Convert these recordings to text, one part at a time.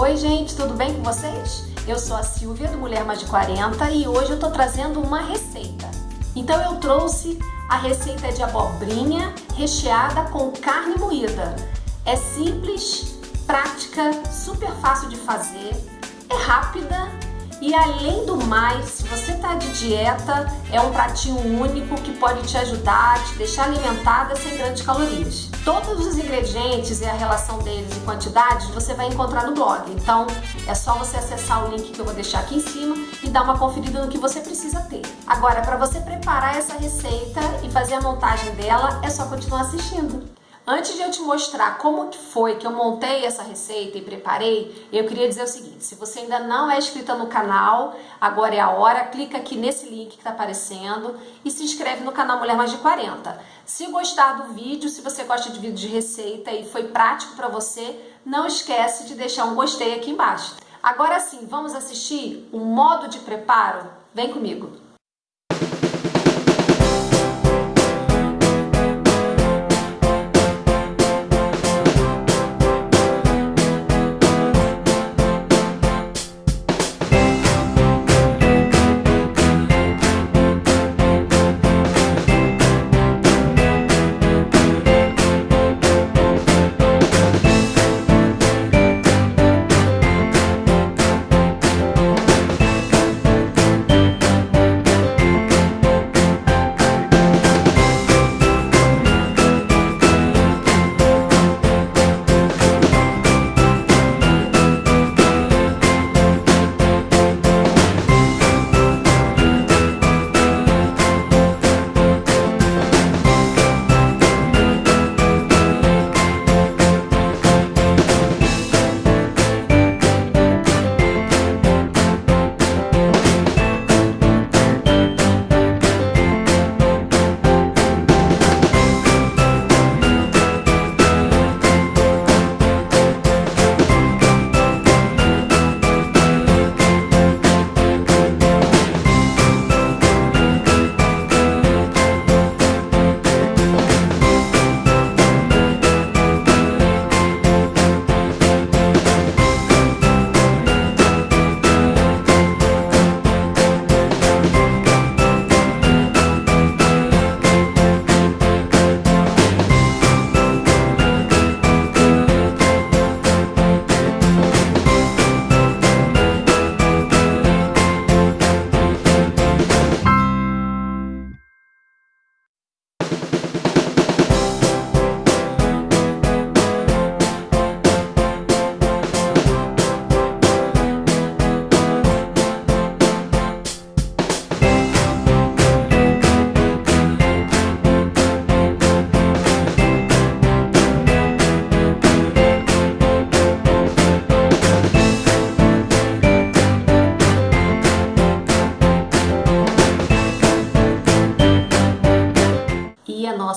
Oi gente, tudo bem com vocês? Eu sou a Silvia do Mulher Mais de 40 e hoje eu tô trazendo uma receita. Então eu trouxe a receita de abobrinha recheada com carne moída. É simples, prática, super fácil de fazer, é rápida e além do mais, se você está de dieta, é um pratinho único que pode te ajudar, te deixar alimentada sem grandes calorias. Todos os ingredientes e a relação deles e quantidades você vai encontrar no blog. Então é só você acessar o link que eu vou deixar aqui em cima e dar uma conferida no que você precisa ter. Agora, para você preparar essa receita e fazer a montagem dela, é só continuar assistindo. Antes de eu te mostrar como que foi que eu montei essa receita e preparei, eu queria dizer o seguinte, se você ainda não é inscrita no canal, agora é a hora, clica aqui nesse link que está aparecendo e se inscreve no canal Mulher Mais de 40. Se gostar do vídeo, se você gosta de vídeo de receita e foi prático para você, não esquece de deixar um gostei aqui embaixo. Agora sim, vamos assistir o modo de preparo? Vem comigo!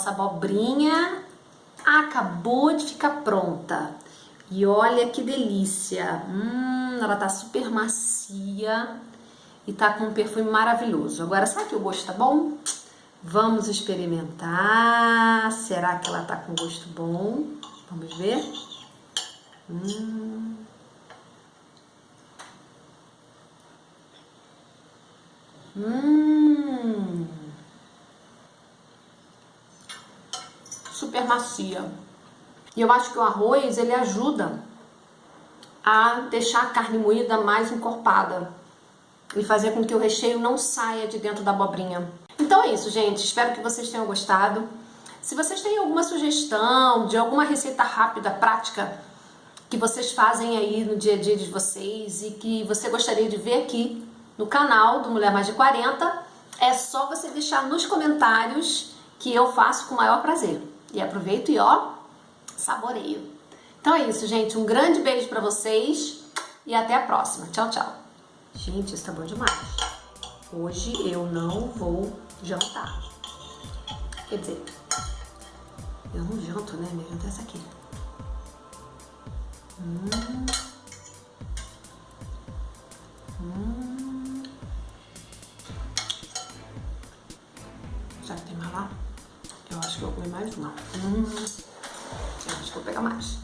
Nossa abobrinha acabou de ficar pronta. E olha que delícia! Hum, ela tá super macia e tá com um perfume maravilhoso. Agora, sabe que o gosto tá bom? Vamos experimentar. Será que ela tá com gosto bom? Vamos ver. Hum. Hum. Super macia. E eu acho que o arroz, ele ajuda a deixar a carne moída mais encorpada e fazer com que o recheio não saia de dentro da abobrinha. Então é isso, gente. Espero que vocês tenham gostado. Se vocês têm alguma sugestão de alguma receita rápida, prática, que vocês fazem aí no dia a dia de vocês e que você gostaria de ver aqui no canal do Mulher Mais de 40, é só você deixar nos comentários que eu faço com o maior prazer. E aproveito e ó, saboreio. Então é isso, gente. Um grande beijo pra vocês e até a próxima. Tchau, tchau. Gente, isso tá bom demais. Hoje eu não vou jantar. Quer dizer, eu não janto, né? Minha janta é essa aqui. Hum. Hum. Já que tem mais lá? Eu acho que eu vou comer mais uma. Hum, eu acho que vou pegar mais.